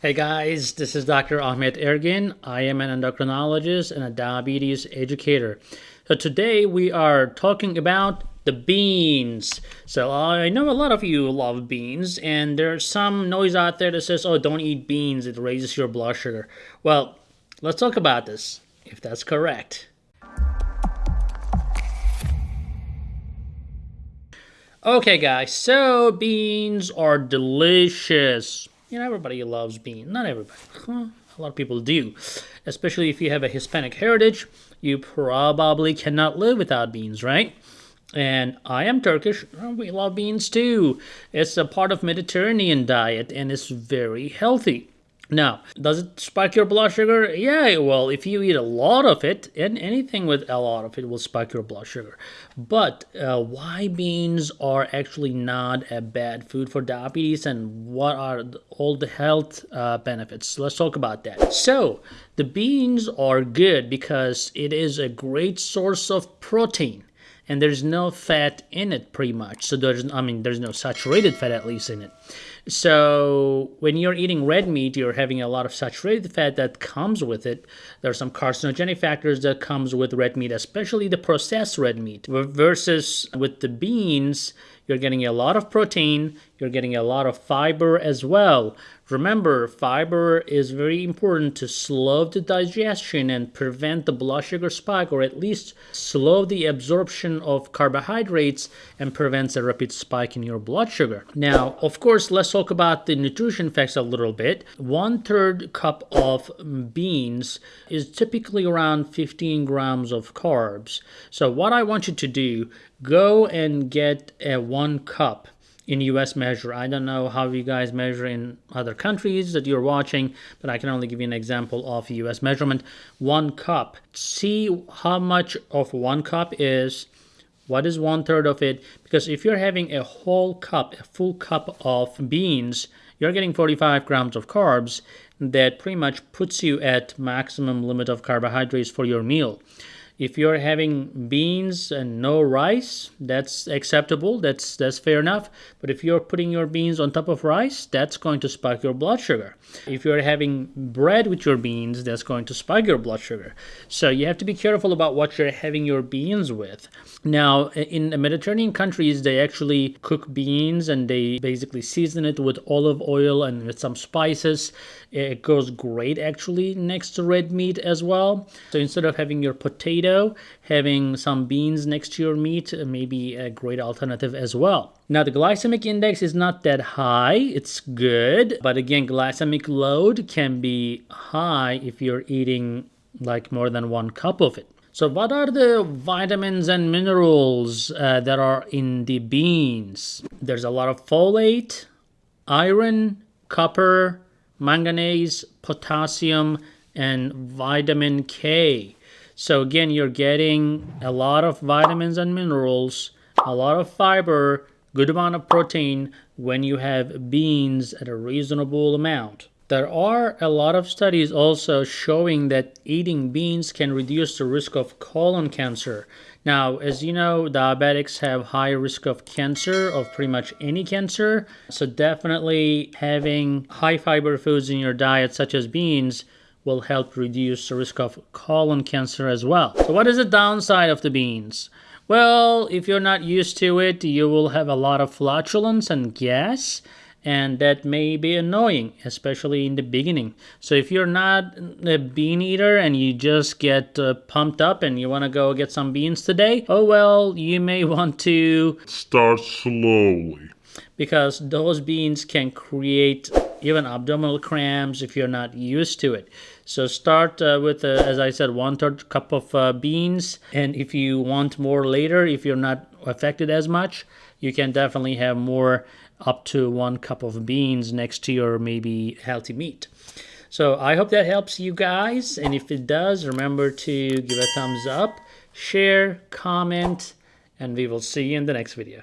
Hey guys, this is Dr. Ahmet Ergin. I am an endocrinologist and a diabetes educator. So today we are talking about the beans. So I know a lot of you love beans and there's some noise out there that says, oh, don't eat beans, it raises your blood sugar. Well, let's talk about this, if that's correct. Okay guys, so beans are delicious. You know, everybody loves beans. Not everybody. Huh? A lot of people do. Especially if you have a Hispanic heritage, you probably cannot live without beans, right? And I am Turkish. We love beans too. It's a part of Mediterranean diet and it's very healthy. Now, does it spike your blood sugar? Yeah, well, if you eat a lot of it, and anything with a lot of it will spike your blood sugar. But uh, why beans are actually not a bad food for diabetes and what are all the health uh, benefits? Let's talk about that. So, the beans are good because it is a great source of protein and there's no fat in it pretty much. So there's, I mean, there's no saturated fat at least in it. So when you're eating red meat, you're having a lot of saturated fat that comes with it. There are some carcinogenic factors that comes with red meat, especially the processed red meat. Versus with the beans, you're getting a lot of protein, you're getting a lot of fiber as well. Remember, fiber is very important to slow the digestion and prevent the blood sugar spike, or at least slow the absorption of carbohydrates and prevents a rapid spike in your blood sugar. Now, of course, let's talk about the nutrition facts a little bit. One third cup of beans is typically around 15 grams of carbs. So what I want you to do, go and get a one cup in US measure. I don't know how you guys measure in other countries that you're watching, but I can only give you an example of US measurement. One cup. See how much of one cup is. What is one third of it? Because if you're having a whole cup, a full cup of beans, you're getting 45 grams of carbs that pretty much puts you at maximum limit of carbohydrates for your meal. If you're having beans and no rice, that's acceptable. That's that's fair enough. But if you're putting your beans on top of rice, that's going to spike your blood sugar. If you're having bread with your beans, that's going to spike your blood sugar. So you have to be careful about what you're having your beans with. Now, in the Mediterranean countries, they actually cook beans and they basically season it with olive oil and with some spices. It goes great actually next to red meat as well. So instead of having your potato, having some beans next to your meat may be a great alternative as well. Now the glycemic index is not that high, it's good, but again glycemic load can be high if you're eating like more than one cup of it. So what are the vitamins and minerals uh, that are in the beans? There's a lot of folate, iron, copper, manganese, potassium, and vitamin K. So again, you're getting a lot of vitamins and minerals, a lot of fiber, good amount of protein when you have beans at a reasonable amount. There are a lot of studies also showing that eating beans can reduce the risk of colon cancer. Now, as you know, diabetics have high risk of cancer, of pretty much any cancer. So definitely having high fiber foods in your diet, such as beans, will help reduce the risk of colon cancer as well. So what is the downside of the beans? Well, if you're not used to it, you will have a lot of flatulence and gas and that may be annoying especially in the beginning so if you're not a bean eater and you just get uh, pumped up and you want to go get some beans today oh well you may want to start slowly because those beans can create even abdominal cramps if you're not used to it so start uh, with uh, as i said one third cup of uh, beans and if you want more later if you're not affected as much you can definitely have more up to one cup of beans next to your maybe healthy meat. So I hope that helps you guys. And if it does, remember to give a thumbs up, share, comment, and we will see you in the next video.